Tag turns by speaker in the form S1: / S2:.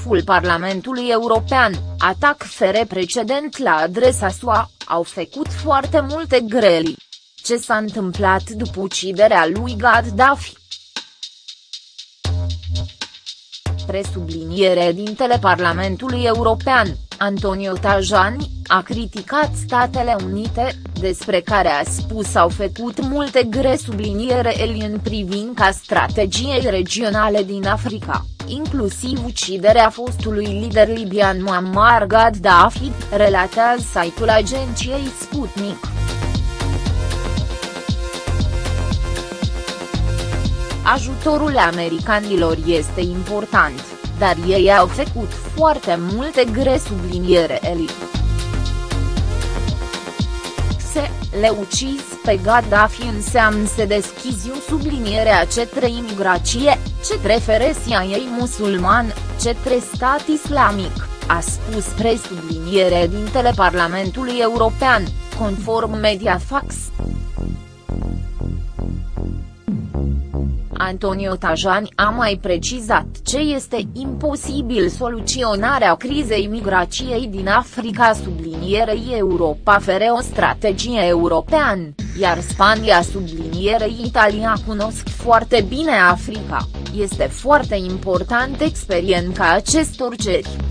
S1: șeful Parlamentului European, atac fere precedent la adresa SUA, au făcut foarte multe greli. Ce s-a întâmplat după uciderea lui Gaddafi? Presubliniere dintele Parlamentului European, Antonio Tajani, a criticat Statele Unite, despre care a spus au făcut multe gre subliniere el în privința strategiei regionale din Africa, inclusiv uciderea fostului lider libian Muammar Gaddafi, relatează site-ul agenției Sputnik. Ajutorul americanilor este important, dar ei au făcut foarte multe gre subliniere Eli. Se, le ucis pe Gaddafi înseamnă să deschizi o subliniere a cetre imigrație, cetre feresia ei musulman, cetre stat islamic, a spus presubliniere dintele Parlamentului European, conform Mediafax. Antonio Tajani a mai precizat ce este imposibil soluționarea crizei migrației din Africa sublinierei Europa fere o strategie europeană, iar Spania sublinierei Italia cunosc foarte bine Africa, este foarte important experiența acestor ceri.